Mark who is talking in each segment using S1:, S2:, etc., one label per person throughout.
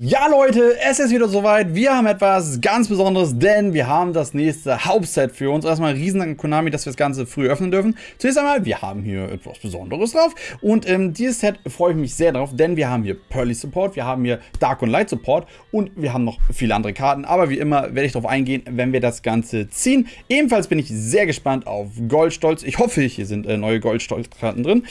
S1: Ja Leute, es ist wieder soweit. Wir haben etwas ganz Besonderes, denn wir haben das nächste Hauptset für uns. Erstmal riesen an Konami, dass wir das Ganze früh öffnen dürfen. Zunächst einmal, wir haben hier etwas Besonderes drauf. Und ähm, dieses Set freue ich mich sehr drauf, denn wir haben hier Pearly Support, wir haben hier Dark und Light Support und wir haben noch viele andere Karten. Aber wie immer werde ich darauf eingehen, wenn wir das Ganze ziehen. Ebenfalls bin ich sehr gespannt auf Goldstolz. Ich hoffe, hier sind äh, neue Goldstolz-Karten drin.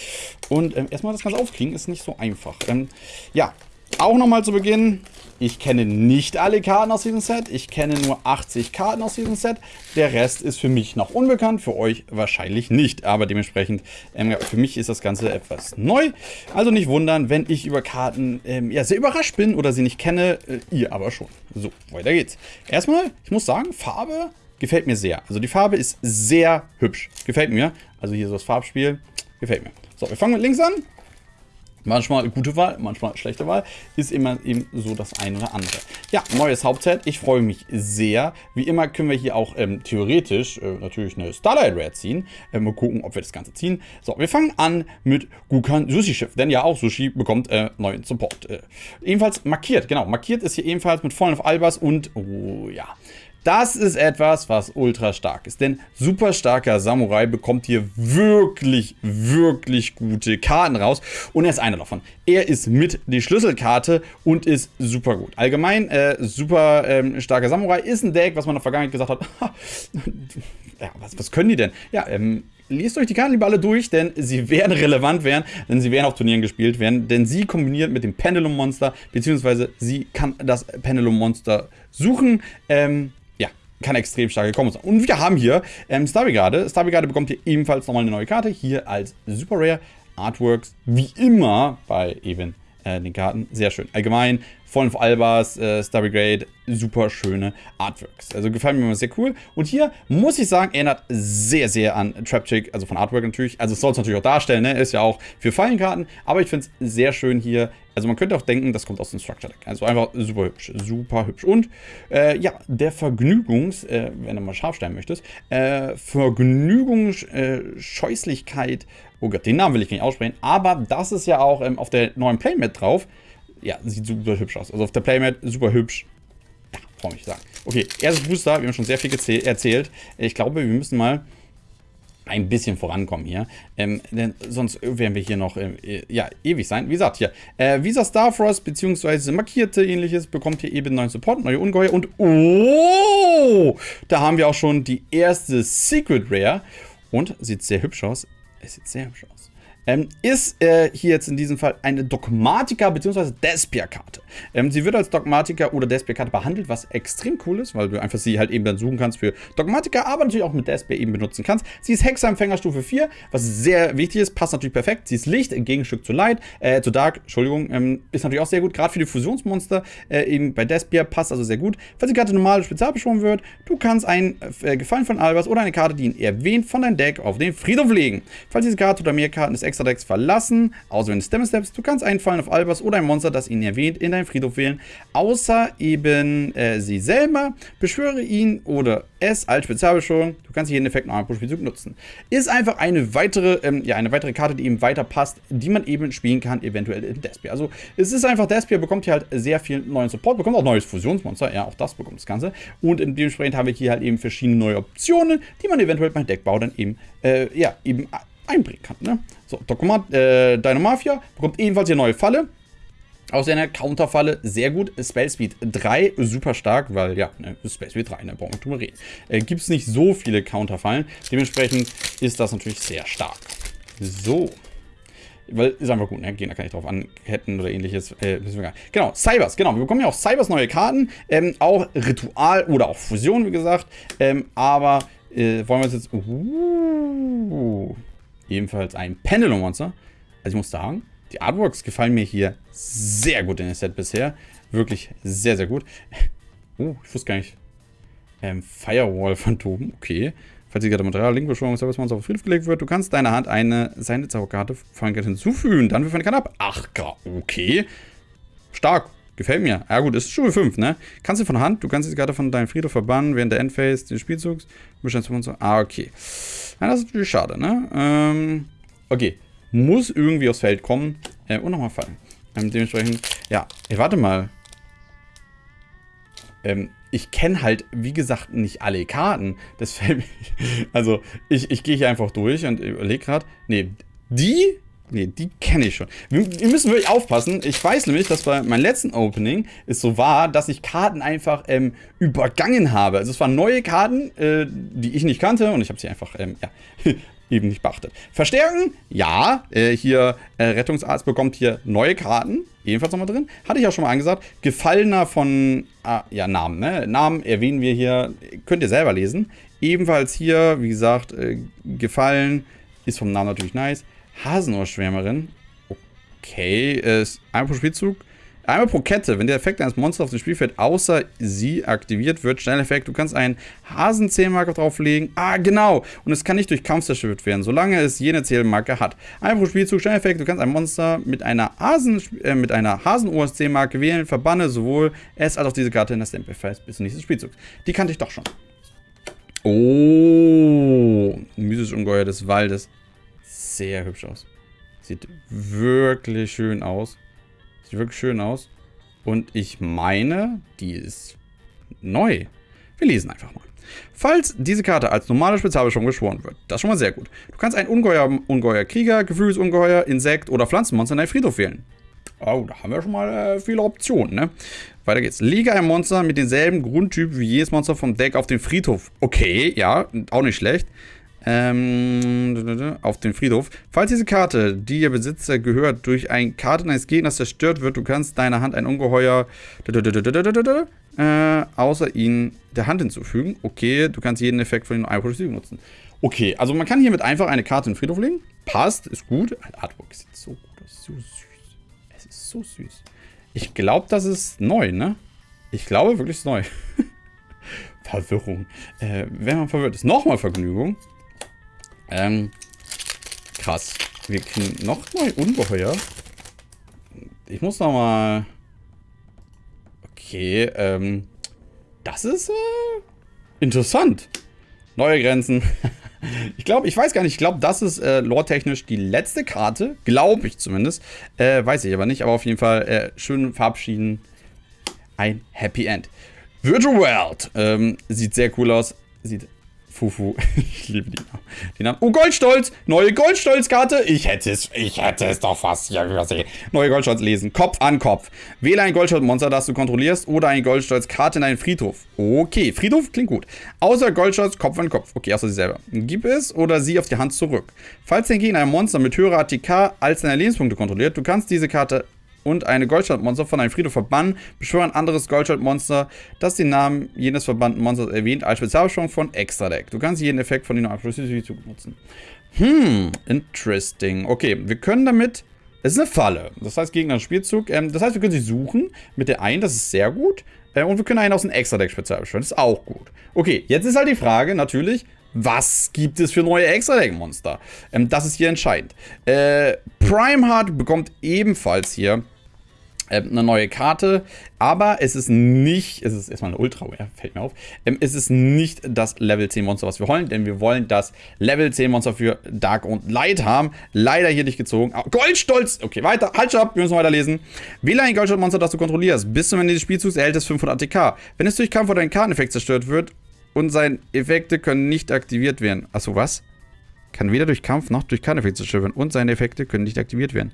S1: Und ähm, erstmal das Ganze aufkriegen ist nicht so einfach. Ähm, ja, auch nochmal zu Beginn, ich kenne nicht alle Karten aus diesem Set. Ich kenne nur 80 Karten aus diesem Set. Der Rest ist für mich noch unbekannt, für euch wahrscheinlich nicht. Aber dementsprechend, ähm, für mich ist das Ganze etwas neu. Also nicht wundern, wenn ich über Karten ähm, ja, sehr überrascht bin oder sie nicht kenne. Äh, ihr aber schon. So, weiter geht's. Erstmal, ich muss sagen, Farbe gefällt mir sehr. Also die Farbe ist sehr hübsch. Gefällt mir. Also hier so das Farbspiel. Gefällt mir. So, wir fangen mit links an. Manchmal gute Wahl, manchmal schlechte Wahl. Ist immer eben so das eine oder andere. Ja, neues Hauptset. Ich freue mich sehr. Wie immer können wir hier auch ähm, theoretisch äh, natürlich eine Starlight Rare ziehen. Äh, mal gucken, ob wir das Ganze ziehen. So, wir fangen an mit Gukan Sushi Schiff. Denn ja, auch Sushi bekommt äh, neuen Support. Äh, ebenfalls markiert, genau. Markiert ist hier ebenfalls mit Fallen of Albers und, oh ja, das ist etwas, was ultra stark ist. Denn super starker Samurai bekommt hier wirklich, wirklich gute Karten raus. Und er ist einer davon. Er ist mit die Schlüsselkarte und ist super gut. Allgemein, äh, super ähm, starker Samurai ist ein Deck, was man in der Vergangenheit gesagt hat. ja, was, was können die denn? Ja, ähm, lest euch die Karten lieber alle durch, denn sie werden relevant werden, denn sie werden auf Turnieren gespielt werden, denn sie kombiniert mit dem Pendulum Monster, beziehungsweise sie kann das Pendulum Monster suchen. Ähm, kann extrem starke Kombos sein. Und wir haben hier ähm, Star Brigade. Star bekommt hier ebenfalls nochmal eine neue Karte. Hier als Super Rare Artworks, wie immer bei eben äh, den Karten. Sehr schön. Allgemein, Fallen of Albas, äh, Star Brigade, super schöne Artworks. Also gefallen mir immer sehr cool. Und hier muss ich sagen, erinnert sehr, sehr an Trapchick, also von Artwork natürlich. Also soll es natürlich auch darstellen, ne? Ist ja auch für Fallenkarten. Aber ich finde es sehr schön hier. Also man könnte auch denken, das kommt aus dem Structure Deck. Also einfach super hübsch, super hübsch. Und äh, ja, der Vergnügungs, äh, wenn du mal scharf stellen möchtest, äh, Vergnügungsscheußlichkeit, oh Gott, den Namen will ich nicht aussprechen, aber das ist ja auch ähm, auf der neuen Playmat drauf. Ja, sieht super hübsch aus. Also auf der Playmat super hübsch. Ja, freue mich sagen. Okay, erstes Booster, wir haben schon sehr viel erzählt. Ich glaube, wir müssen mal ein bisschen vorankommen hier. Ähm, denn sonst werden wir hier noch äh, ja, ewig sein. Wie gesagt, hier, äh, Visa Starfrost bzw. markierte ähnliches bekommt hier eben neuen Support, neue Ungeheuer und oh, da haben wir auch schon die erste Secret Rare und sieht sehr hübsch aus. Es sieht sehr hübsch aus ähm, ist äh, hier jetzt in diesem Fall eine Dogmatika bzw. Despia-Karte. Ähm, sie wird als Dogmatika oder Despia-Karte behandelt, was extrem cool ist, weil du einfach sie halt eben dann suchen kannst für Dogmatika, aber natürlich auch mit Despia eben benutzen kannst. Sie ist Hexerempfänger Stufe 4, was sehr wichtig ist, passt natürlich perfekt. Sie ist Licht im Gegenstück zu Light, äh, zu Dark, Entschuldigung, ähm, ist natürlich auch sehr gut, gerade für die Fusionsmonster äh, eben bei Despia passt also sehr gut. Falls die Karte normal spezial beschworen wird, du kannst ein äh, Gefallen von Albers oder eine Karte, die ihn erwähnt, von deinem Deck auf den Friedhof legen. Falls diese Karte oder mehr Karten des extra Decks verlassen, außer wenn du Stem Steps. Du kannst einfallen auf Albers oder ein Monster, das ihn erwähnt, in deinen Friedhof wählen, außer eben äh, sie selber. Beschwöre ihn oder es als Spezialbeschwörung. Du kannst jeden Effekt noch einmal pro Spielzug nutzen. Ist einfach eine weitere, ähm, ja, eine weitere Karte, die eben weiter passt, die man eben spielen kann, eventuell in Despia. Also es ist einfach, Despia bekommt hier halt sehr viel neuen Support, bekommt auch neues Fusionsmonster, ja, auch das bekommt das Ganze. Und dementsprechend haben wir hier halt eben verschiedene neue Optionen, die man eventuell beim Deckbau dann eben, äh, ja, eben einbringen kann. Ne? So, Dokument, äh, Dynamafia bekommt ebenfalls hier neue Falle. Aus einer Counterfalle sehr gut. Spell Speed 3, super stark, weil ja, ne, Spell Speed 3, ne, brauchen wir drüber reden. Äh, Gibt es nicht so viele Counterfallen. Dementsprechend ist das natürlich sehr stark. So. Weil ist einfach gut, ne? Gegner kann ich drauf anketten oder ähnliches. Äh, genau, Cybers, genau. Wir bekommen ja auch Cybers neue Karten. Ähm, auch Ritual oder auch Fusion, wie gesagt. Ähm, aber äh, wollen wir es jetzt. Uh, ebenfalls ein Pendulum Monster. Also ich muss sagen, die Artworks gefallen mir hier sehr gut in der Set bisher. Wirklich sehr, sehr gut. Oh, ich wusste gar nicht. Ähm, Firewall Phantom, okay. Falls die Material Link Beschwörung Service Monster auf Friedhof gelegt wird, du kannst deiner Hand eine seine Zauberkarte von hinzufügen. Dann wirf eine Karte ab. Ach, okay. Stark. Gefällt mir. Ja gut, ist Stufe 5, ne? Kannst du von Hand, du kannst die Karte von deinem Friedhof verbannen während der Endphase des Spielzugs. Ah, okay. Ja, das ist natürlich schade, ne? Ähm, okay. Muss irgendwie aufs Feld kommen. Äh, und nochmal fallen. Ähm, dementsprechend, ja. Ey, warte mal. ähm, ich kenne halt, wie gesagt, nicht alle Karten. Das fällt mir, also ich, ich gehe hier einfach durch und überlege gerade, nee, die Nee, die kenne ich schon. Wir, wir, müssen wirklich aufpassen. Ich weiß nämlich, dass bei meinem letzten Opening es so war, dass ich Karten einfach ähm, übergangen habe. Also es waren neue Karten, äh, die ich nicht kannte und ich habe sie einfach, ähm, ja, eben nicht beachtet. Verstärken? Ja. Äh, hier, äh, Rettungsarzt bekommt hier neue Karten. Ebenfalls nochmal drin. Hatte ich auch schon mal angesagt. Gefallener von, ah, ja, Namen, ne? Namen erwähnen wir hier, könnt ihr selber lesen. Ebenfalls hier, wie gesagt, äh, gefallen. Ist vom Namen natürlich nice. Hasenohrschwärmerin. Okay, ist einmal pro Spielzug. Einmal pro Kette, wenn der Effekt eines Monsters auf dem Spielfeld außer sie aktiviert wird, schnell Effekt, du kannst einen Hasenzählmarker drauflegen. Ah, genau. Und es kann nicht durch Kampf zerstört werden, solange es jene Zählmarke hat. Einmal pro Spielzug, schnell Effekt, du kannst ein Monster mit einer, Hasen, äh, mit einer Hasenohr-Zählmarke wählen, verbanne sowohl es als auch diese Karte in das Stempelfest bis zum nächsten Spielzug. Die kannte ich doch schon. Oh, mythisches Ungeheuer des Waldes sehr hübsch aus. Sieht wirklich schön aus. Sieht wirklich schön aus. Und ich meine, die ist neu. Wir lesen einfach mal. Falls diese Karte als normale Spezialbeschwörung geschworen wird, das ist schon mal sehr gut. Du kannst ein Ungeheuer, Ungeheuer Krieger, Gefühlsungeheuer, Insekt oder Pflanzenmonster in deinen Friedhof wählen. Oh, da haben wir schon mal äh, viele Optionen, ne? Weiter geht's. Lege ein Monster mit demselben Grundtyp wie jedes Monster vom Deck auf den Friedhof. Okay, ja, auch nicht schlecht ähm, auf den Friedhof. Falls diese Karte, die ihr Besitzer gehört, durch eine Karte eines Gegners zerstört wird, du kannst deiner Hand ein Ungeheuer äh, außer ihn der Hand hinzufügen. Okay, du kannst jeden Effekt von den Eye nutzen. Okay, also man kann hiermit einfach eine Karte in den Friedhof legen. Passt, ist gut. Ein Artwork sieht so gut aus, so süß. Es ist so süß. Ich glaube, das ist neu, ne? Ich glaube wirklich, es ist neu. Verwirrung. Äh, wenn man verwirrt ist, nochmal Vergnügung. Ähm, krass. Wir kriegen noch neue Ungeheuer. Ich muss noch mal... Okay, ähm... Das ist, äh, interessant. Neue Grenzen. ich glaube, ich weiß gar nicht. Ich glaube, das ist äh, lore-technisch die letzte Karte. Glaube ich zumindest. Äh, weiß ich aber nicht. Aber auf jeden Fall äh, schön verabschieden. Ein Happy End. Virtual World. Ähm, sieht sehr cool aus. Sieht Fufu. ich liebe die Namen. Die Namen. Oh, Goldstolz! Neue Goldstolz-Karte. Ich hätte es, ich hätte es doch fast hier übersehen. Neue Goldstolz lesen. Kopf an Kopf. Wähle ein Goldstolz-Monster, das du kontrollierst, oder eine Goldstolz-Karte in deinen Friedhof. Okay, Friedhof klingt gut. Außer Goldstolz, Kopf an Kopf. Okay, außer sie selber. Gib es oder sie auf die Hand zurück. Falls dein Gegner ein Monster mit höherer ATK als deine Lebenspunkte kontrolliert, du kannst diese Karte und eine Goldschaldmonster von einem Friedhof verbannen, beschwören ein anderes Goldschaldmonster, das den Namen jenes verbannten Monsters erwähnt, als Spezialbeschwörung von Extra Deck. Du kannst jeden Effekt von den Abschlusszugang nutzen. Hm, interesting. Okay, wir können damit... Es ist eine Falle. Das heißt, gegen einen Spielzug. Ähm, das heißt, wir können sie suchen mit der einen, das ist sehr gut. Äh, und wir können einen aus dem Extra-Deck-Spezial beschwören. Das ist auch gut. Okay, jetzt ist halt die Frage, natürlich, was gibt es für neue Extra-Deck-Monster? Ähm, das ist hier entscheidend. Äh, Primeheart bekommt ebenfalls hier ähm, eine neue Karte, aber es ist nicht, es ist erstmal eine Ultra, ja, fällt mir auf, ähm, es ist nicht das Level 10 Monster, was wir wollen, denn wir wollen das Level 10 Monster für Dark und Light haben. Leider hier nicht gezogen. Oh, Goldstolz! Okay, weiter, halt stopp, wir müssen weiterlesen. Wähle ein Goldstolz-Monster, das du kontrollierst. Bis zum Ende des Spielzugs erhält es 500 ATK. Wenn es durch Kampf oder einen Karteneffekt zerstört wird und seine Effekte können nicht aktiviert werden. Achso, was? Kann weder durch Kampf noch durch Karteneffekt zerstört werden und seine Effekte können nicht aktiviert werden.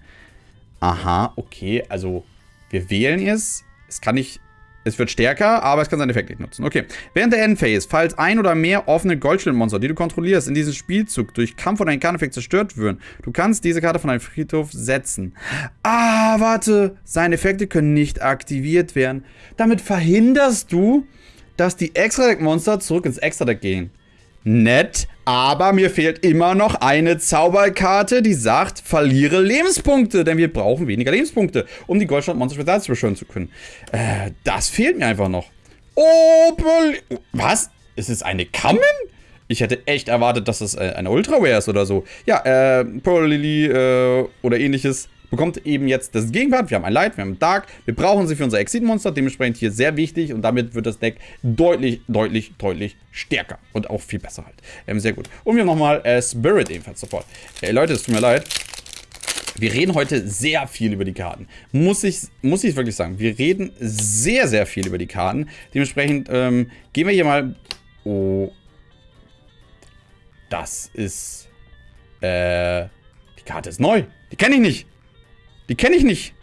S1: Aha, okay, also wir wählen es. Es kann nicht. Es wird stärker, aber es kann seinen Effekt nicht nutzen. Okay. Während der Endphase, falls ein oder mehr offene Goldschildmonster, die du kontrollierst, in diesem Spielzug durch Kampf oder einen Karteneffekt zerstört würden, du kannst diese Karte von deinem Friedhof setzen. Ah, warte. Seine Effekte können nicht aktiviert werden. Damit verhinderst du, dass die Extra-Deck-Monster zurück ins Extra-Deck gehen. Nett, aber mir fehlt immer noch eine Zauberkarte, die sagt, verliere Lebenspunkte, denn wir brauchen weniger Lebenspunkte, um die Goldstadt-Monster Spezial zu beschwören zu können. Äh, das fehlt mir einfach noch. Oh, was? Ist es eine Kammen? Ich hätte echt erwartet, dass es äh, eine Ultraware ist oder so. Ja, äh, Pearl Lily äh, oder ähnliches bekommt eben jetzt das Gegenwart. Wir haben ein Light, wir haben ein Dark. Wir brauchen sie für unser Exit-Monster. Dementsprechend hier sehr wichtig. Und damit wird das Deck deutlich, deutlich, deutlich stärker. Und auch viel besser halt. Ähm, sehr gut. Und wir haben nochmal äh, Spirit ebenfalls sofort. Ey, Leute, es tut mir leid. Wir reden heute sehr viel über die Karten. Muss ich, muss ich wirklich sagen. Wir reden sehr, sehr viel über die Karten. Dementsprechend ähm, gehen wir hier mal... Oh. Das ist... Äh... Die Karte ist neu. Die kenne ich nicht. Die kenne ich nicht.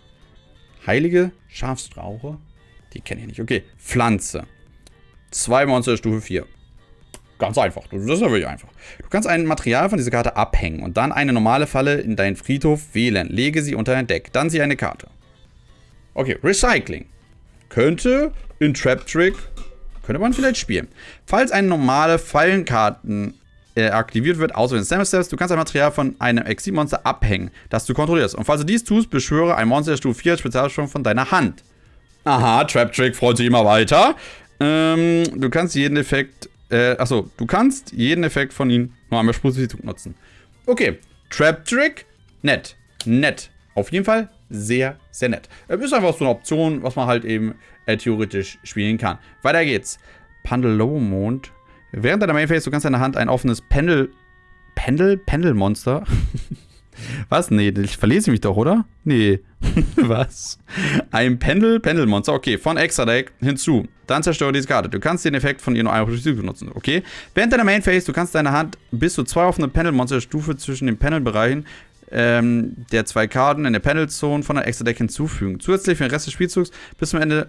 S1: Heilige Schafstrauche. Die kenne ich nicht. Okay. Pflanze. Zwei Monster Stufe 4. Ganz einfach. Das ist ja wirklich einfach. Du kannst ein Material von dieser Karte abhängen und dann eine normale Falle in deinen Friedhof wählen. Lege sie unter dein Deck. Dann sieh eine Karte. Okay, Recycling. Könnte in Trap Trick, könnte man vielleicht spielen. Falls eine normale Fallenkarten äh, aktiviert wird, außer wenn Stamina Steps, du kannst ein Material von einem Exil-Monster abhängen, das du kontrollierst. Und falls du dies tust, beschwöre ein Monster der Stufe 4 Spezialstrom von deiner Hand. Aha, Trap Trick freut sich immer weiter. Ähm, du kannst jeden Effekt äh, achso, du kannst jeden Effekt von ihnen nur einmal Positiv nutzen. Okay, Trap Trick, nett. Nett. Auf jeden Fall sehr, sehr nett. Äh, ist einfach so eine Option, was man halt eben äh, theoretisch spielen kann. Weiter geht's. Pandelomond. Während deiner Mainphase, du kannst in der Hand ein offenes Pendel... Pendel? Pendelmonster? Was? Nee, ich verlese mich doch, oder? Nee. Was? Ein Pendel, Pendelmonster. Okay, von Extra Deck hinzu. Dann zerstöre diese Karte. Du kannst den Effekt von ihr nur einmal benutzen. Okay. Während deiner Main Phase, du kannst deine Hand bis zu zwei offene Pendelmonster-Stufe zwischen den Panelbereichen ähm, der zwei Karten in der Panel-Zone von der Extra Deck hinzufügen. Zusätzlich für den Rest des Spielzugs bis zum Ende.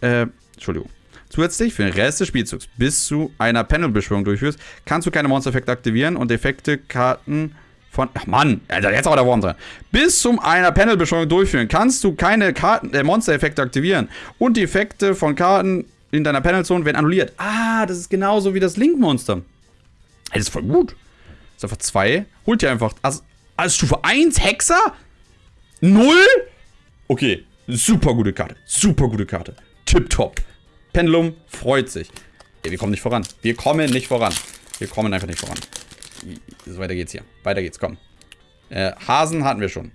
S1: Äh, Entschuldigung. Zusätzlich für den Rest des Spielzugs bis zu einer Panel-Beschwörung durchführst, kannst du keine Monster-Effekte aktivieren und Effekte Karten von. Ach Mann, Alter, jetzt auch der Wurm drin. Bis zum einer Panelbeschwörung durchführen kannst du keine Karten, äh, Monster-Effekte aktivieren. Und die Effekte von Karten in deiner Panelzone werden annulliert. Ah, das ist genauso wie das Link-Monster. Das ist voll gut. Das ist einfach 2. Holt ihr einfach. Also, also Stufe 1 Hexer? 0? Okay, super gute Karte. Super gute Karte. Tipptopp. Pendulum freut sich. Ey, wir kommen nicht voran. Wir kommen nicht voran. Wir kommen einfach nicht voran. So, weiter geht's hier. Weiter geht's, komm. Äh, Hasen hatten wir schon.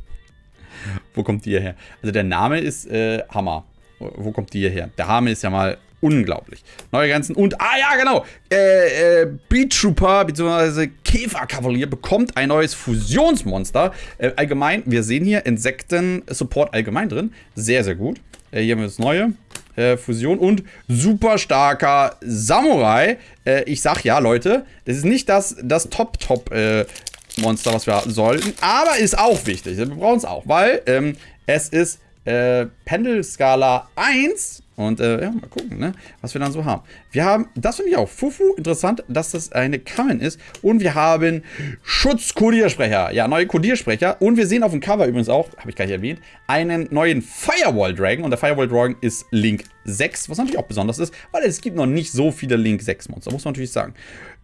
S1: Wo kommt die her? Also der Name ist äh, Hammer. Wo kommt die her? Der Name ist ja mal unglaublich. Neue Grenzen und, ah ja, genau, äh, äh, Beat Trooper bzw. Käferkavalier bekommt ein neues Fusionsmonster. Äh, allgemein, wir sehen hier Insekten-Support allgemein drin. Sehr, sehr gut. Äh, hier haben wir das Neue. Äh, Fusion und super starker Samurai. Äh, ich sag ja, Leute, das ist nicht das, das Top-Top-Monster, was wir sollten, aber ist auch wichtig. Wir brauchen es auch, weil ähm, es ist äh, Pendelskala 1 und äh, ja, mal gucken, ne, was wir dann so haben. Wir haben, das finde ich auch, Fufu, interessant, dass das eine Kamen ist. Und wir haben Schutzkodiersprecher. Ja, neue Kodiersprecher. Und wir sehen auf dem Cover übrigens auch, habe ich gar nicht erwähnt, einen neuen Firewall Dragon. Und der Firewall Dragon ist Link 6, was natürlich auch besonders ist, weil es gibt noch nicht so viele Link 6 Monster, muss man natürlich sagen.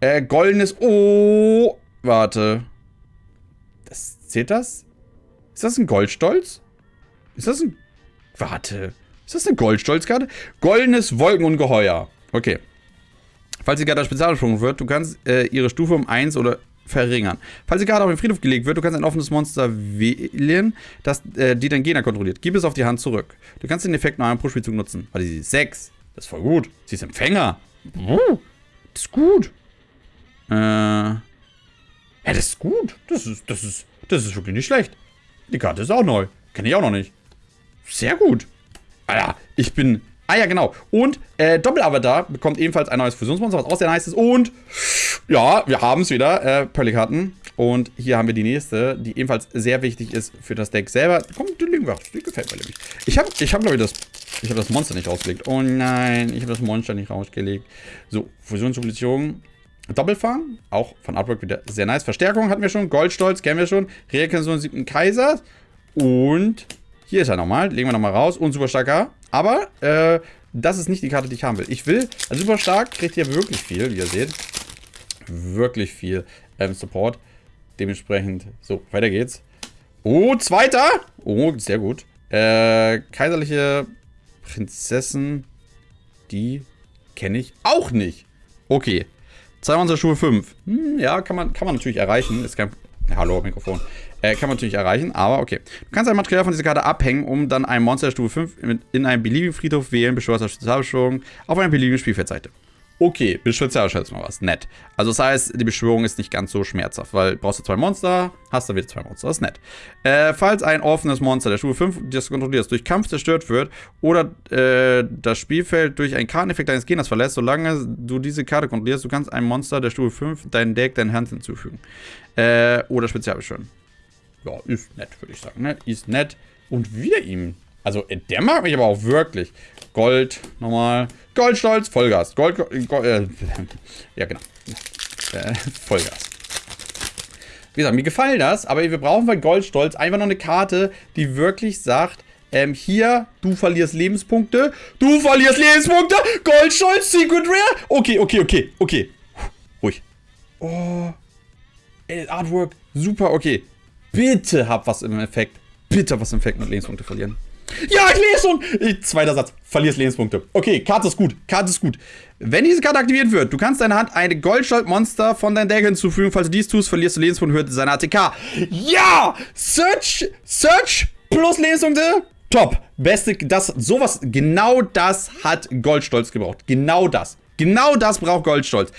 S1: Äh, goldenes, oh, warte. Das, zählt das? Ist das ein Goldstolz? Ist das ein... Warte. Ist das eine Goldstolzkarte? Goldenes Wolkenungeheuer. Okay. Falls die Karte spezialgesprungen wird, du kannst äh, ihre Stufe um 1 oder verringern. Falls die Karte auf den Friedhof gelegt wird, du kannst ein offenes Monster wählen, das äh, die dein Gegner kontrolliert. Gib es auf die Hand zurück. Du kannst den Effekt nach einem Pro-Spielzug nutzen. Warte, sie ist 6. Das ist voll gut. Sie ist Empfänger. Uh, das ist gut. Äh. Ja, das ist gut. Das ist, das ist, das ist wirklich nicht schlecht. Die Karte ist auch neu. Kenne ich auch noch nicht. Sehr gut. Alter, ich bin... Ah ja, genau. Und äh, Doppelavatar bekommt ebenfalls ein neues Fusionsmonster, was auch sehr nice ist. Und ja, wir haben es wieder, äh, Pearly-Karten. Und hier haben wir die nächste, die ebenfalls sehr wichtig ist für das Deck selber. Komm, die legen wir. Die gefällt mir nämlich. Ich habe, ich hab, glaube ich, das... Ich habe das Monster nicht rausgelegt. Oh nein, ich habe das Monster nicht rausgelegt. So, Fusionsrevolution. Doppelfang, auch von Artwork wieder sehr nice. Verstärkung hatten wir schon. Goldstolz kennen wir schon. Reaktion siebten Kaisers. Und hier ist er nochmal. Legen wir nochmal raus. Und super starker. Aber, äh, das ist nicht die Karte, die ich haben will. Ich will, also super stark kriegt hier wirklich viel, wie ihr seht. Wirklich viel ähm, Support. Dementsprechend, so, weiter geht's. Oh, zweiter. Oh, sehr gut. Äh, kaiserliche Prinzessin, die kenne ich auch nicht. Okay. Zwei unserer Schuhe 5. Hm, ja, kann man, kann man natürlich erreichen. Ist kein hallo, Mikrofon. Äh, kann man natürlich erreichen, aber okay. Du kannst ein Material von dieser Karte abhängen, um dann ein Monster Stufe 5 in einem beliebigen Friedhof wählen, beschwörst Spezialbeschwörung auf einer beliebigen Spielfeldseite. Okay, Spezialschutz mal was. Nett. Also das heißt, die Beschwörung ist nicht ganz so schmerzhaft, weil brauchst du zwei Monster, hast du wieder zwei Monster. Das ist nett. Äh, falls ein offenes Monster der Stufe 5, das du kontrollierst, durch Kampf zerstört wird oder äh, das Spielfeld durch einen Karteneffekt deines Gegners verlässt, solange du diese Karte kontrollierst, du kannst ein Monster der Stufe 5 dein Deck, dein Hand hinzufügen. Äh, oder Spezialbeschwören. Ja, ist nett, würde ich sagen. Ne? Ist nett. Und wieder ihm. Also, der mag mich aber auch wirklich. Gold, nochmal. Goldstolz, Vollgas. Gold, Gold äh, ja genau. Äh, Vollgas. Wie gesagt, mir gefallen das, aber wir brauchen bei Goldstolz einfach noch eine Karte, die wirklich sagt, ähm, hier, du verlierst Lebenspunkte, du verlierst Lebenspunkte, Goldstolz, Secret Rare. Okay, okay, okay, okay. Ruhig. Oh. Ey, Artwork, super, okay. Bitte hab was im Effekt. Bitte was im Effekt mit Lebenspunkte verlieren. Ja, ich lese schon. Zweiter Satz. Verlierst Lebenspunkte. Okay, Karte ist gut. Karte ist gut. Wenn diese Karte aktiviert wird, du kannst deiner Hand eine Goldschalt-Monster von deinem Deck hinzufügen. Falls du dies tust, verlierst du Lebenspunkte und seine ATK. Ja! Search, Search plus Lebenspunkte. Top. Beste, das, sowas, genau das hat Goldstolz gebraucht. Genau das. Genau das braucht Goldstolz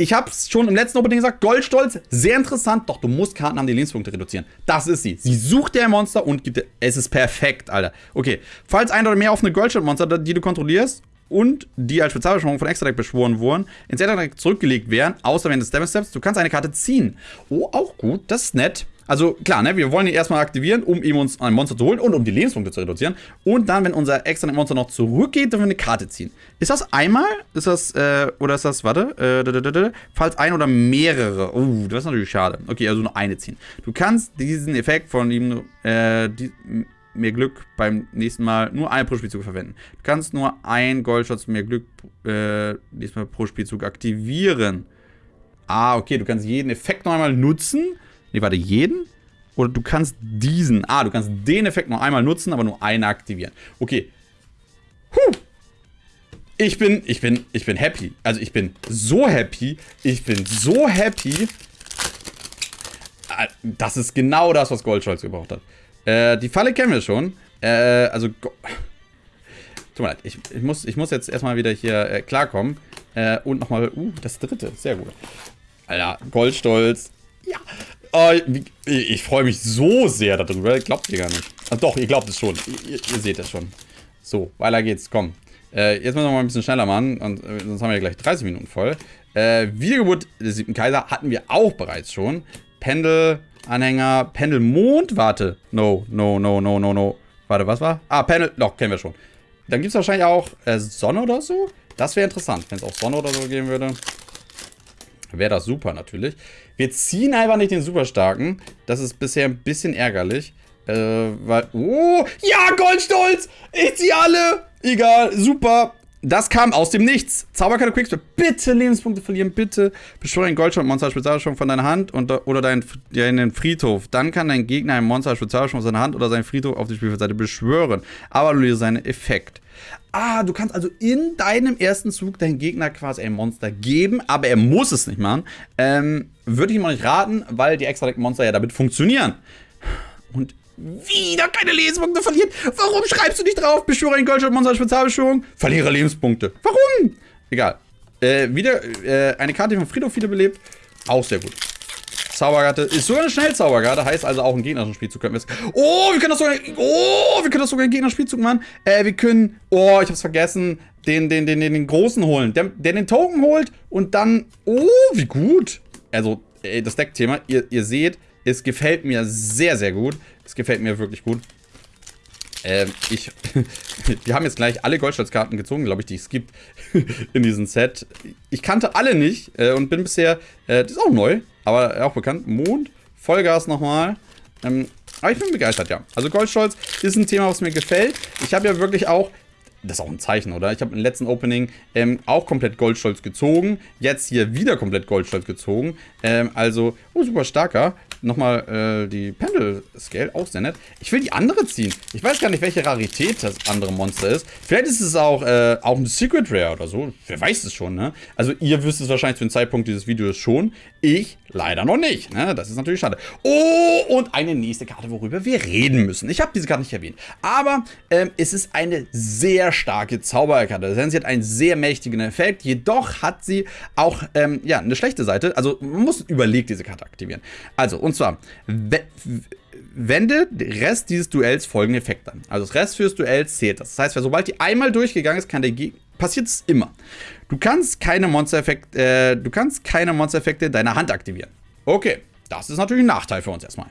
S1: ich habe es schon im letzten Opening gesagt, Goldstolz, sehr interessant, doch du musst Karten haben, die Lebenspunkte reduzieren. Das ist sie. Sie sucht dir ein Monster und gibt dir, es ist perfekt, Alter. Okay, falls ein oder mehr offene Goldstolz-Monster, die du kontrollierst und die als Spezialbeschwörung von Extra-Deck beschworen wurden, ins Extra-Deck zurückgelegt werden, außer während des Devil Steps, du kannst eine Karte ziehen. Oh, auch gut, das ist nett. Also klar, ne, wir wollen ihn erstmal aktivieren, um ihm uns ein Monster zu holen und um die Lebenspunkte zu reduzieren. Und dann, wenn unser extra Monster noch zurückgeht, dürfen wir eine Karte ziehen. Ist das einmal? Ist das, äh, oder ist das, warte, äh, falls ein oder mehrere. Oh, das ist natürlich schade. Okay, also nur eine ziehen. Du kannst diesen Effekt von ihm, äh, die, mehr Glück beim nächsten Mal nur ein pro Spielzug verwenden. Du kannst nur ein Goldschatz mehr Glück äh, diesmal pro Spielzug aktivieren. Ah, okay, du kannst jeden Effekt noch einmal nutzen. Ne, warte, jeden? Oder du kannst diesen. Ah, du kannst den Effekt noch einmal nutzen, aber nur einen aktivieren. Okay. Huh. Ich bin, ich bin, ich bin happy. Also ich bin so happy. Ich bin so happy. Ah, das ist genau das, was Goldscholz gebraucht hat. Äh, die Falle kennen wir schon. Äh, also. Tut mir leid, ich, ich, muss, ich muss jetzt erstmal wieder hier äh, klarkommen. Äh, und nochmal. Uh, das dritte. Sehr gut. Alter, Goldstolz. Ja. Oh, ich, ich freue mich so sehr darüber. Glaubt ihr gar nicht. Ach, doch, ihr glaubt es schon. Ihr, ihr seht es schon. So, weiter geht's. Komm. Äh, jetzt müssen wir mal ein bisschen schneller machen. Und äh, sonst haben wir gleich 30 Minuten voll. Äh, Wiedergeburt des siebten Kaiser hatten wir auch bereits schon. Pendel, Anhänger, Pendel, Mond. Warte. No, no, no, no, no, no. Warte, was war? Ah, Pendel. Doch, kennen wir schon. Dann gibt es wahrscheinlich auch äh, Sonne oder so. Das wäre interessant, wenn es auch Sonne oder so geben würde. Wäre das super natürlich. Wir ziehen einfach nicht den Superstarken. Das ist bisher ein bisschen ärgerlich. Äh, weil... Oh, ja, Goldstolz! Ich ziehe alle! Egal, super. Das kam aus dem Nichts. Zauberkarte Quickstep. Bitte Lebenspunkte verlieren, bitte. Beschwöre ein Goldschwert-Monster Spezialbeschwörung von deiner Hand und, oder deinen dein Friedhof. Dann kann dein Gegner ein Monster Spezialbeschwörung von seiner Hand oder seinen Friedhof auf die Spielfeldseite beschwören. Aber du seinen Effekt. Ah, du kannst also in deinem ersten Zug deinem Gegner quasi ein Monster geben, aber er muss es nicht machen. Ähm, würde ich ihm auch nicht raten, weil die Extra-Deck-Monster ja damit funktionieren. Und wieder keine Lebenspunkte verliert. Warum schreibst du nicht drauf? Beschwöre ein Goldschatz-Monster Spezialbeschwörung. Verliere Lebenspunkte. Warum? Egal. Äh, wieder äh, eine Karte, die von Friedhof wiederbelebt. Auch sehr gut. Zauberkarte ist sogar eine Schnellzauberkarte, heißt also auch ein gegnerischen Spielzug können wir Oh, wir können das sogar. Oh, wir können das sogar in gegnerischen Spielzug machen. Äh, wir können. Oh, ich hab's vergessen. Den, den, den, den, den großen holen. Der, der den Token holt und dann. Oh, wie gut. Also, ey, das Deckthema, ihr, ihr seht, es gefällt mir sehr, sehr gut. Es gefällt mir wirklich gut. Ähm, ich, wir haben jetzt gleich alle Goldschalzkarten gezogen, glaube ich, die es gibt in diesem Set. Ich kannte alle nicht äh, und bin bisher, äh, das ist auch neu, aber auch bekannt, Mond, Vollgas nochmal. Ähm, aber ich bin begeistert, ja. Also Goldstolz ist ein Thema, was mir gefällt. Ich habe ja wirklich auch das ist auch ein Zeichen, oder? Ich habe im letzten Opening ähm, auch komplett Goldstolz gezogen. Jetzt hier wieder komplett Goldstolz gezogen. Ähm, also, oh, super starker. Nochmal äh, die Pendel-Scale, auch sehr nett. Ich will die andere ziehen. Ich weiß gar nicht, welche Rarität das andere Monster ist. Vielleicht ist es auch, äh, auch ein Secret Rare oder so. Wer weiß es schon, ne? Also, ihr wisst es wahrscheinlich zu dem Zeitpunkt dieses Videos schon. Ich leider noch nicht. Ne? Das ist natürlich schade. Oh, und eine nächste Karte, worüber wir reden müssen. Ich habe diese Karte nicht erwähnt. Aber ähm, es ist eine sehr starke Zauberkarte. Das heißt, sie hat einen sehr mächtigen Effekt. Jedoch hat sie auch ähm, ja, eine schlechte Seite. Also man muss überlegt diese Karte aktivieren. Also, und zwar, wende den Rest dieses Duells folgende Effekte an. Also das Rest fürs Duell zählt das. Das heißt, sobald die einmal durchgegangen ist, kann der Gegner passiert es immer. Du kannst keine Monster-Effekte, äh, du kannst keine Monster-Effekte deiner Hand aktivieren. Okay, das ist natürlich ein Nachteil für uns erstmal.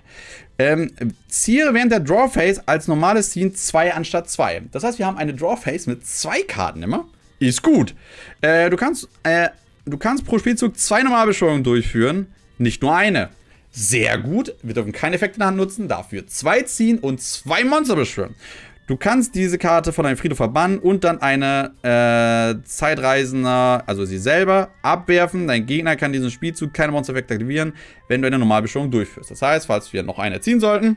S1: Ähm, ziehe während der Draw Phase als normales Ziehen 2 anstatt 2. Das heißt, wir haben eine Draw Phase mit zwei Karten immer. Ist gut. Äh, du, kannst, äh, du kannst pro Spielzug zwei Normalbeschwörungen durchführen, nicht nur eine. Sehr gut. Wir dürfen keine Effekte in der Hand nutzen, dafür zwei ziehen und zwei Monster beschwören. Du kannst diese Karte von deinem Friedhof verbannen und dann eine äh, Zeitreisender, also sie selber, abwerfen. Dein Gegner kann diesen Spielzug keine Monster-Effekte aktivieren, wenn du eine Normalbeschwörung durchführst. Das heißt, falls wir noch eine ziehen sollten,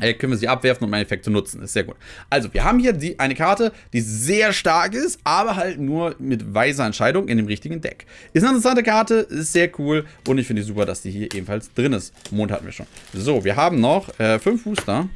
S1: äh, können wir sie abwerfen, um einen Effekt zu nutzen. Ist sehr gut. Also, wir haben hier die, eine Karte, die sehr stark ist, aber halt nur mit weiser Entscheidung in dem richtigen Deck. Ist eine interessante Karte, ist sehr cool und ich finde es super, dass die hier ebenfalls drin ist. Mond hatten wir schon. So, wir haben noch äh, fünf Booster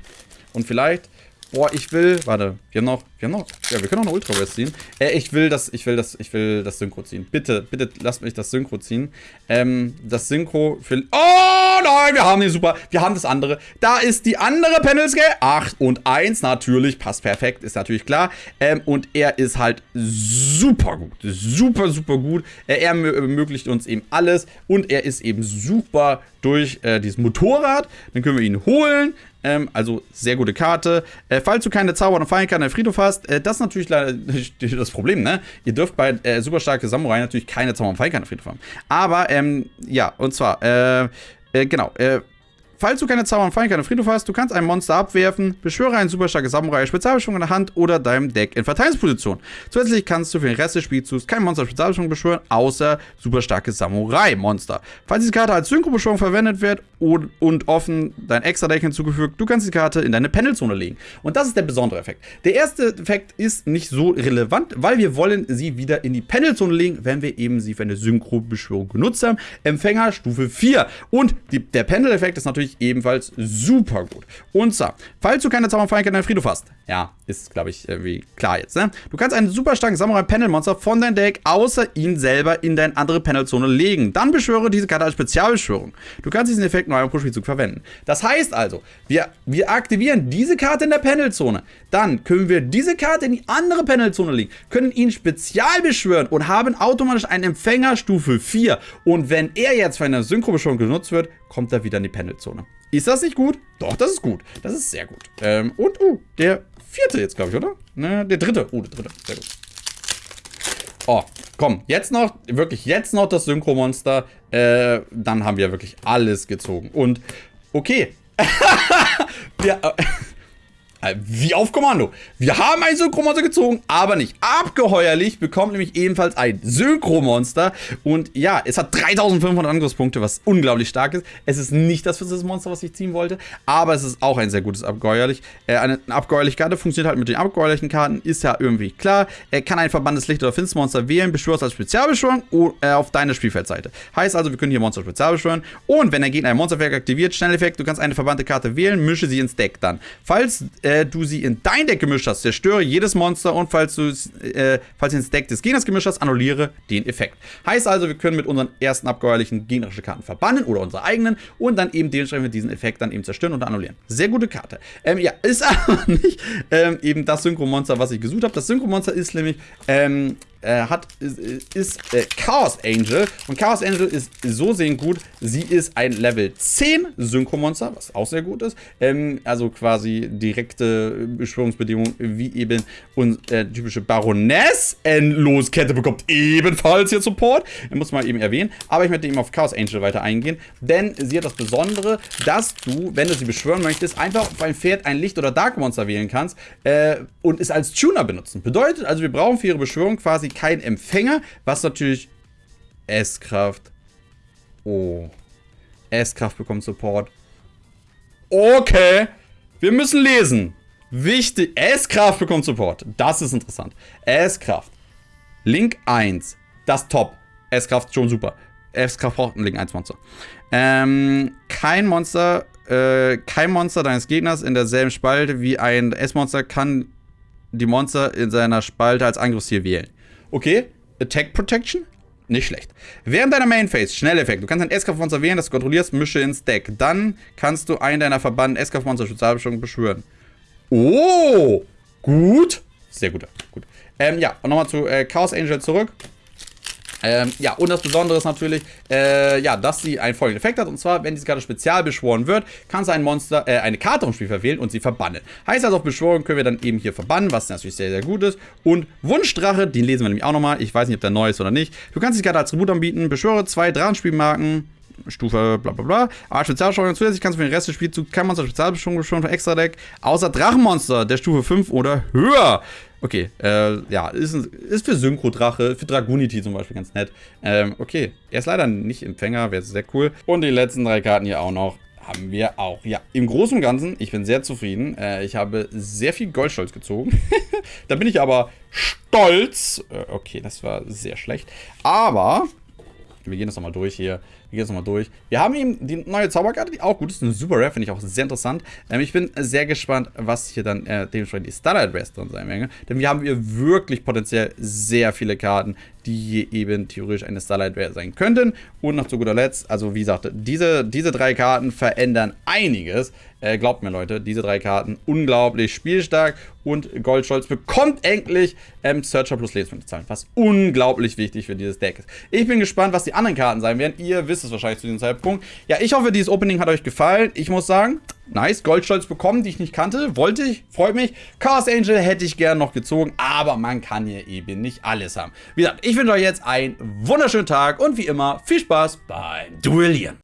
S1: und vielleicht Boah, ich will. Warte, wir haben noch. Wir haben noch. Ja, wir können noch eine Ultra West ziehen. Äh, ich will das, ich will das, ich will das Synchro ziehen. Bitte, bitte lasst mich das Synchro ziehen. Ähm, das Synchro für. Oh nein, wir haben den super. Wir haben das andere. Da ist die andere Panel Scale. 8 und 1 natürlich. Passt perfekt, ist natürlich klar. Ähm, und er ist halt super gut. Super, super gut. Äh, er ermöglicht uns eben alles. Und er ist eben super durch äh, dieses Motorrad. Dann können wir ihn holen. Ähm, also sehr gute Karte. Äh, falls du keine Zauber- und Fallenkarten der Friedhof hast, äh, das ist natürlich leider das Problem, ne? Ihr dürft bei äh, super starke Samurai natürlich keine Zauber- und Fallenkarten der Friedhof haben. Aber, ähm, ja, und zwar, äh, äh, genau, äh, Falls du keine Zauber und Fallen, keine Friedhof hast, du kannst ein Monster abwerfen, beschwöre einen super starken Samurai Spezialbeschwung in der Hand oder deinem Deck in Verteidigungsposition. Zusätzlich kannst du für den Rest des Spielzugs kein Monster Spezialbeschwung beschwören, außer super starke Samurai-Monster. Falls diese Karte als Synchro-Beschwörung verwendet wird und, und offen dein Extra-Deck hinzugefügt, du kannst die Karte in deine Pendelzone legen. Und das ist der besondere Effekt. Der erste Effekt ist nicht so relevant, weil wir wollen sie wieder in die Pendelzone legen, wenn wir eben sie für eine Synchro-Beschwörung genutzt haben. Empfänger Stufe 4. Und die, der Pendel-Effekt ist natürlich ich ebenfalls super gut. Und zwar, falls du keine Zauberfeindlichkeit in deinem Friedhof hast, ja, ist, glaube ich, irgendwie klar jetzt, ne? Du kannst einen super starken Samurai-Panel-Monster von deinem Deck außer ihn selber in deine andere Panel-Zone legen. Dann beschwöre diese Karte als Spezialbeschwörung. Du kannst diesen Effekt nur einmal pro Spielzug verwenden. Das heißt also, wir, wir aktivieren diese Karte in der Panel-Zone. Dann können wir diese Karte in die andere Panel-Zone legen, können ihn spezial beschwören und haben automatisch einen Empfänger Stufe 4. Und wenn er jetzt für eine Synchro-Beschwörung genutzt wird, kommt er wieder in die Panel-Zone. Ist das nicht gut? Doch, das ist gut. Das ist sehr gut. Ähm, und, uh, der vierte jetzt, glaube ich, oder? Ne, der dritte. Oh, der dritte. Sehr gut. Oh, komm, jetzt noch, wirklich, jetzt noch das Synchro-Monster. Äh, dann haben wir wirklich alles gezogen. Und, okay. ja, wie auf Kommando. Wir haben ein Synchromonster gezogen, aber nicht. Abgeheuerlich bekommt nämlich ebenfalls ein Synchromonster. Und ja, es hat 3500 Angriffspunkte, was unglaublich stark ist. Es ist nicht das für Monster, was ich ziehen wollte, aber es ist auch ein sehr gutes Abgeheuerlich. Äh, eine abgeheuerliche Karte funktioniert halt mit den abgeheuerlichen Karten, ist ja irgendwie klar. Er kann ein verbandes Licht- oder Finstermonster wählen, beschwörst als Spezialbeschwörung äh, auf deine Spielfeldseite. Heißt also, wir können hier Monster spezial beschwören. Und wenn der Gegner ein Monsterwerk aktiviert, Schnelleffekt, du kannst eine verbannte Karte wählen, mische sie ins Deck dann. Falls äh, äh, du sie in dein Deck gemischt hast, zerstöre jedes Monster und falls du äh, falls ins Deck des Gegners gemischt hast, annulliere den Effekt. Heißt also, wir können mit unseren ersten abgeheuerlichen gegnerische Karten verbannen oder unsere eigenen und dann eben dementsprechend diesen Effekt dann eben zerstören und annullieren. Sehr gute Karte. Ähm, ja, ist aber nicht ähm, eben das Synchro-Monster, was ich gesucht habe. Das Synchro-Monster ist nämlich ähm, äh, hat, ist, äh, Chaos Angel. Und Chaos Angel ist so sehen gut. Sie ist ein Level 10 Synchromonster, was auch sehr gut ist. Ähm, also quasi direkte Beschwörungsbedingungen wie eben und äh, typische Baroness. Endloskette bekommt ebenfalls hier Support. Muss man eben erwähnen. Aber ich möchte eben auf Chaos Angel weiter eingehen. Denn sie hat das Besondere, dass du, wenn du sie beschwören möchtest, einfach auf ein Pferd ein Licht- oder Dark Monster wählen kannst äh, und es als Tuner benutzen. Bedeutet also, wir brauchen für ihre Beschwörung quasi kein Empfänger, was natürlich S-Kraft. Oh. S-Kraft bekommt Support. Okay. Wir müssen lesen. Wichtig. S-Kraft bekommt Support. Das ist interessant. S-Kraft. Link 1. Das Top. S-Kraft schon super. S-Kraft Link 1 Monster. Ähm, kein Monster, äh, kein Monster deines Gegners in derselben Spalte wie ein S-Monster kann die Monster in seiner Spalte als Angriffsziel wählen. Okay, Attack Protection? Nicht schlecht. Während deiner Main Phase, Schnelleffekt, du kannst ein S-Kraft-Monster wählen, das du kontrollierst, mische ins Deck. Dann kannst du einen deiner verbannten S-Kraft-Monster Spezialbeschwörung beschwören. Oh, gut. Sehr gut, gut. Ähm, ja, und nochmal zu äh, Chaos Angel zurück. Ähm, ja, und das Besondere ist natürlich, äh, ja, dass sie einen folgenden Effekt hat. Und zwar, wenn diese Karte spezial beschworen wird, kannst du ein Monster, äh, eine Karte vom Spiel verwählen und sie verbannen. Heißt also, auf Beschworung können wir dann eben hier verbannen, was natürlich sehr, sehr gut ist. Und Wunschdrache, den lesen wir nämlich auch nochmal. Ich weiß nicht, ob der neu ist oder nicht. Du kannst die Karte als Tribut anbieten, beschwöre zwei Drachenspielmarken. Stufe bla bla bla. Aber Spezialbeschwörung zusätzlich kannst du für den Rest des Spielzugs kein Monster Spezialbeschwörung von Extra Deck, außer Drachenmonster der Stufe 5 oder höher. Okay, äh, ja, ist, ist für Synchro-Drache, für Dragunity zum Beispiel ganz nett. Ähm, okay, er ist leider nicht Empfänger, wäre sehr cool. Und die letzten drei Karten hier auch noch haben wir auch. Ja, im Großen und Ganzen, ich bin sehr zufrieden. Äh, ich habe sehr viel Goldstolz gezogen. da bin ich aber stolz. Äh, okay, das war sehr schlecht. Aber wir gehen das nochmal durch hier. Wir gehen das nochmal durch. Wir haben eben die neue Zauberkarte, die auch gut ist. Eine Super Rare, finde ich auch sehr interessant. Ähm, ich bin sehr gespannt, was hier dann äh, dementsprechend die Starlight Rest drin sein werden. Denn wir haben hier wirklich potenziell sehr viele Karten, die hier eben theoretisch eine Starlight Rare sein könnten. Und noch zu guter Letzt, also wie gesagt, diese, diese drei Karten verändern einiges. Äh, glaubt mir, Leute, diese drei Karten unglaublich spielstark. Und Goldscholz bekommt endlich ähm, Searcher plus Lebenspunkte zahlen, was unglaublich wichtig für dieses Deck ist. Ich bin gespannt, was die anderen Karten sein werden. Ihr wisst es wahrscheinlich zu diesem Zeitpunkt. Ja, ich hoffe, dieses Opening hat euch gefallen. Ich muss sagen, nice. Goldstolz bekommen, die ich nicht kannte. Wollte ich, freut mich. Chaos Angel hätte ich gern noch gezogen, aber man kann hier eben nicht alles haben. Wie gesagt, ich wünsche euch jetzt einen wunderschönen Tag und wie immer viel Spaß beim Duellieren.